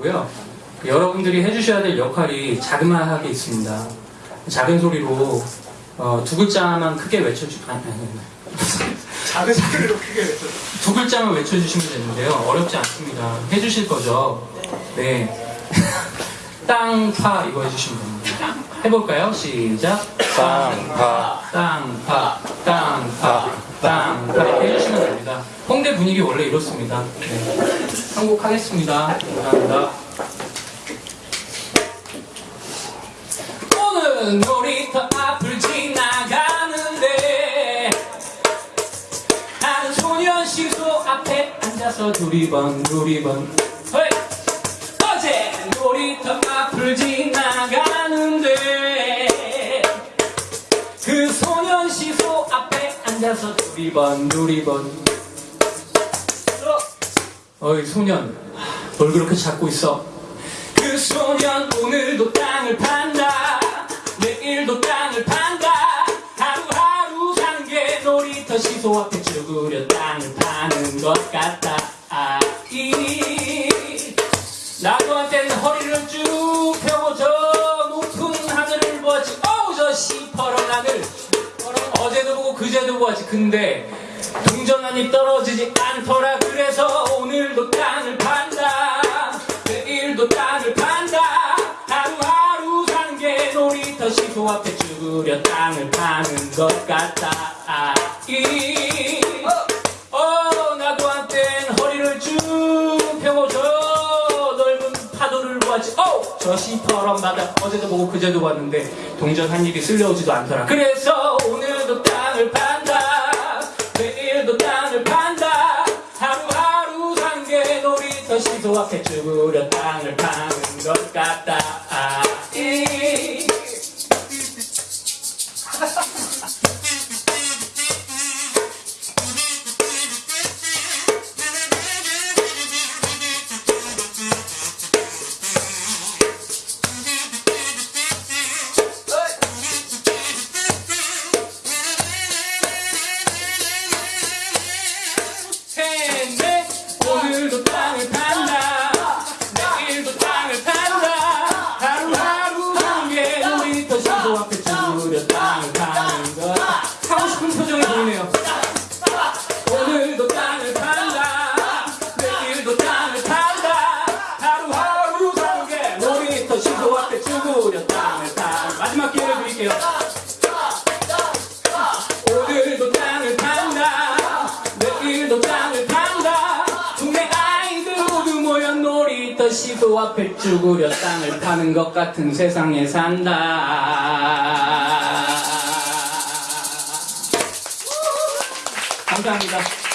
고요. 여러분들이 해주셔야 될 역할이 자그마하게 있습니다. 작은 소리로 어, 두 글자만 크게 외쳐주 아니, 아니, 아니. 작은 소리로 크게 외쳐. 두 글자만 외쳐주시면 되는데요. 어렵지 않습니다. 해주실 거죠? 네. 땅 파 이거 해주시면 됩니다. 해볼까요? 시작. 땅 파 땅 파, 땅 파, 땅파 이렇게 해주시면 됩니다. 홍대 분위기 원래 이렇습니다. 네. 한곡하겠습니다. 감사합니다. 오늘 놀이터 앞을 지나가는데 나는 소년시소 앞에 앉아서 두리번 두리번 헐! 어제 놀이터 앞을 지나가는데 그 소년시소 앞에 앉아서 두리번 두리번 어이 소년. 뭘 그렇게 찾고 있어? 그 소년 오늘도 땅을 판다. 내일도 땅을 판다. 하루하루 사는 게 놀이터 시소 앞에 쭈그려 땅을 파는 것 같다. 아, 이 나도 한때는 허리를 쭉 펴고 저 높은 하늘을 보았지. 어우 저 시퍼런 하늘. 어제도 보고 그제도 보았지. 근데 동전한이 떨어지지 않더라. 그래서 오늘도 땅을 판다. 내일도 땅을 판다. 하루하루 사는 게 놀이터 시소 앞에 쭈그려 땅을 파는 것 같다. 아, 이. 어, 나도 한땐 허리를 쭉 펴고 저 넓은 파도를 보았지. 어, 저 시퍼런 바다. 어제도 보고 그제도 봤는데 동전 한 입이 쓸려오지도 않더라. 그래서 오늘도 땅을 판 앞에 쭈그려 땅을 파는 것 같다. 아, 이. 시도 앞에 쭈그려 땅을 파는 것 같은 세상에 산다. 감사합니다